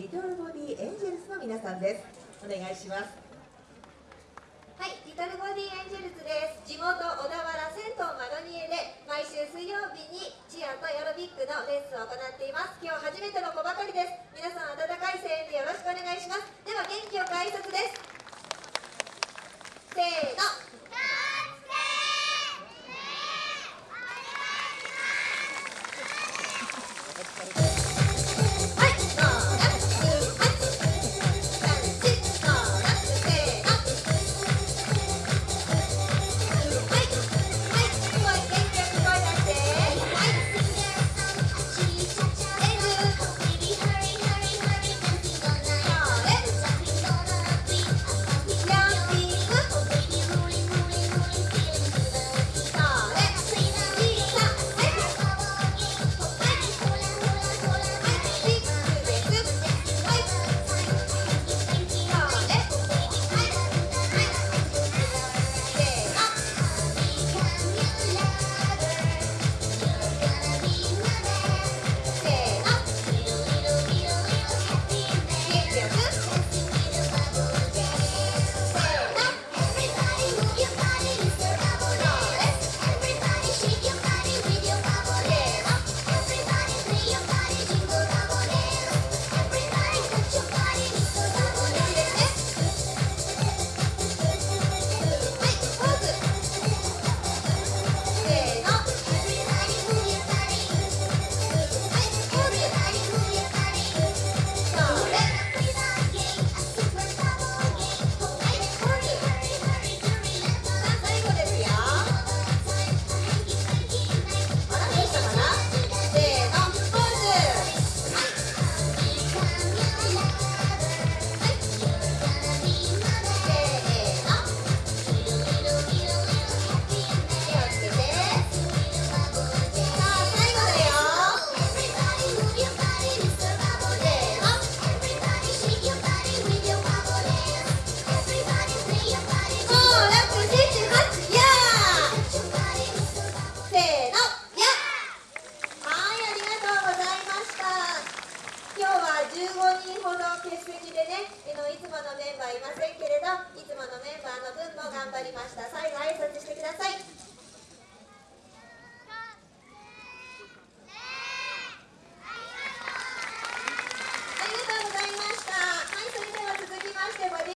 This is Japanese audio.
リトルボディエンジェルスの皆さんです。お願いします。はい、リトルボディエンジェルズです。地元小田原銭湯マロニエで毎週水曜日にチアとエアロビックのレッスンを行っています。今日初めての子ばかりです。皆さん温かい声援でよろしくお願いします。では元気よく挨拶です。15人ほど欠席でね、えのいつもの